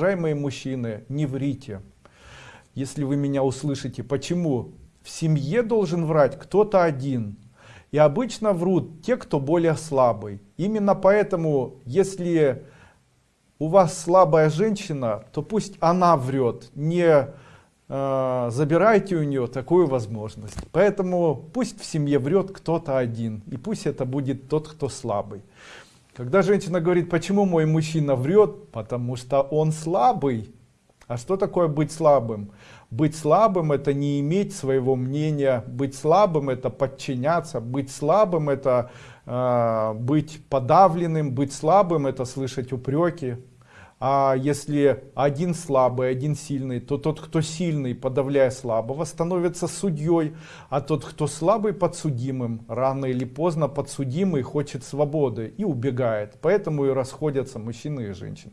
Уважаемые мужчины, не врите. Если вы меня услышите, почему? В семье должен врать кто-то один. И обычно врут те, кто более слабый. Именно поэтому, если у вас слабая женщина, то пусть она врет, не э, забирайте у нее такую возможность. Поэтому пусть в семье врет кто-то один, и пусть это будет тот, кто слабый. Когда женщина говорит, почему мой мужчина врет, потому что он слабый. А что такое быть слабым? Быть слабым это не иметь своего мнения, быть слабым это подчиняться, быть слабым это э, быть подавленным, быть слабым это слышать упреки, а если один слабый, один сильный, то тот, кто сильный, подавляя слабого, становится судьей, а тот, кто слабый, подсудимым. Рано или поздно подсудимый хочет свободы и убегает. Поэтому и расходятся мужчины и женщины.